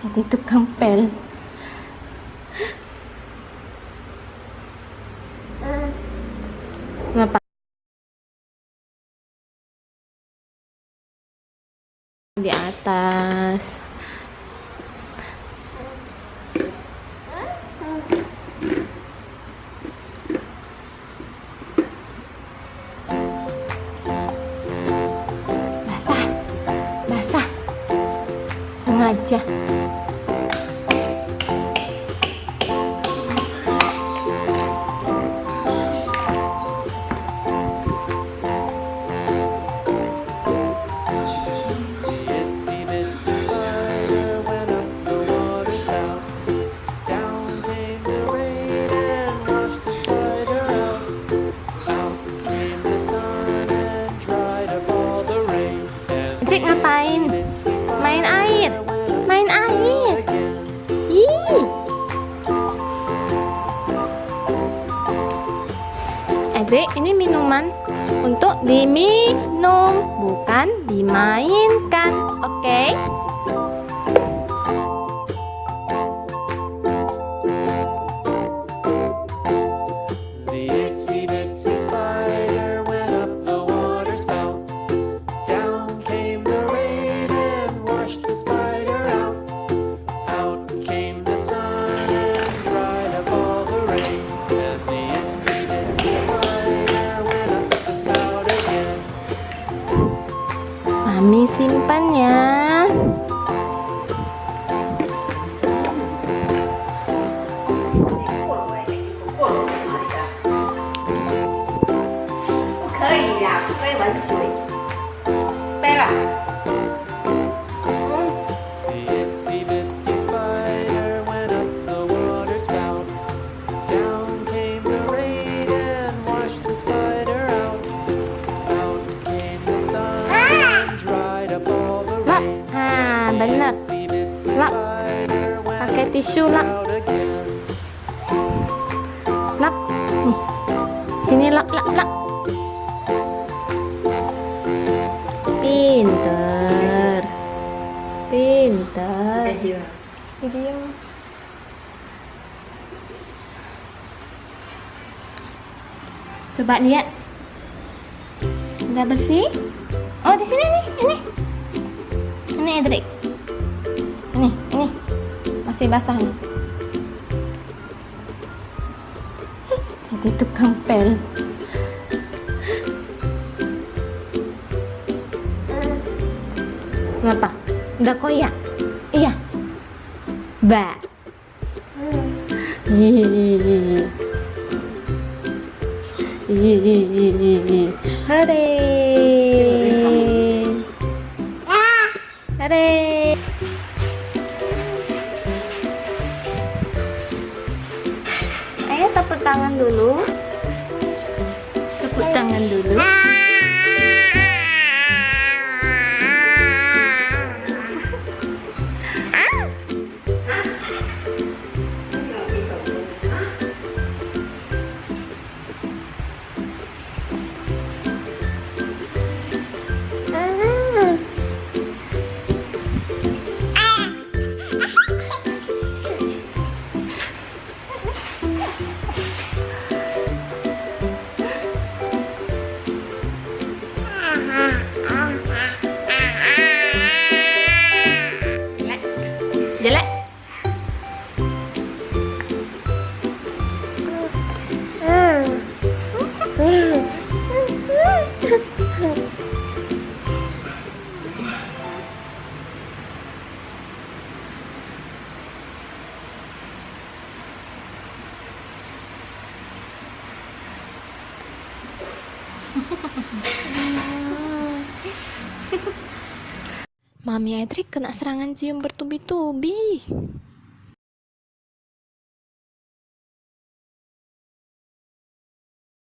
jadi tukang pel. Kenapa? Di atas. Basah. Basah. Sengaja air. Ih. Edric, ini minuman untuk diminum, bukan dimainkan. Oke? The simpan ya. The tisu, again. Lap. Nih. Sini lap lap lap. Pinter. Pinter. Diam. Coba lihat. Udah bersih? Oh, di sini nih, ini. Ini Edric. Ini, ini. Masih basah nih. Jadi tukang pel. Kenapa? Udah koyak? Iya. Ba. Hihihi. Hihihi. Hore. Tangan dulu. Tepuk tangan dulu. Mami Edric kena serangan cium bertubi-tubi.